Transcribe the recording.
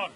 on.